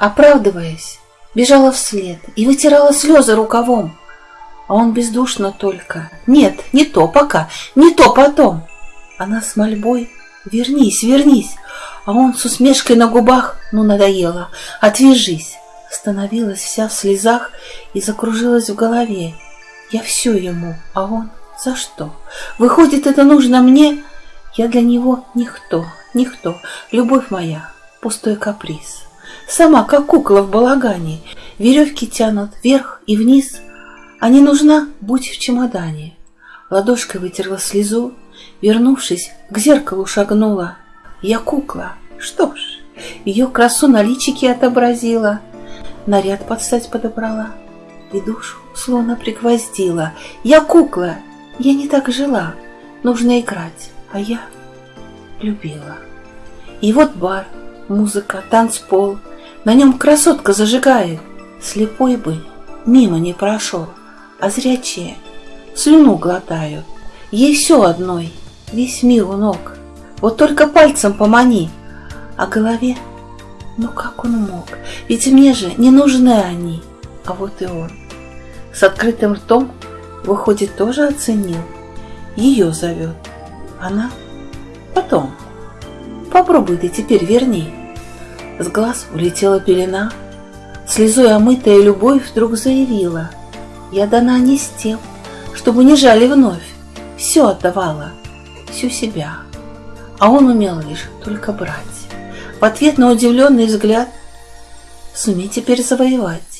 Оправдываясь, бежала вслед и вытирала слезы рукавом. А он бездушно только. Нет, не то пока, не то потом. Она с мольбой «Вернись, вернись!» А он с усмешкой на губах «Ну, надоело! Отвяжись!» Становилась вся в слезах и закружилась в голове. Я все ему, а он за что? Выходит, это нужно мне? Я для него никто, никто. Любовь моя, пустой каприз. Сама, как кукла в балагане, веревки тянут вверх и вниз, а не нужна, будь в чемодане. Ладошкой вытерла слезу, вернувшись, к зеркалу шагнула. Я кукла, что ж, ее красу на личике отобразила, наряд под стать подобрала. И душу словно пригвоздила. Я кукла, я не так жила, нужно играть, а я любила. И вот бар, музыка, танцпол, на нем красотка зажигает. Слепой бы мимо не прошел, а зрячие слюну глотают. Ей все одной, весь мир у ног. Вот только пальцем помани, а голове, ну как он мог? Ведь мне же не нужны они, а вот и он. С открытым ртом, выходит, тоже оценил. Ее зовет. Она потом. Попробуй ты теперь верни. С глаз улетела пелена, Слезой омытая любовь вдруг заявила. Я дана не с тем, не жали вновь. Все отдавала, всю себя. А он умел лишь только брать. В ответ на удивленный взгляд Сумей теперь завоевать.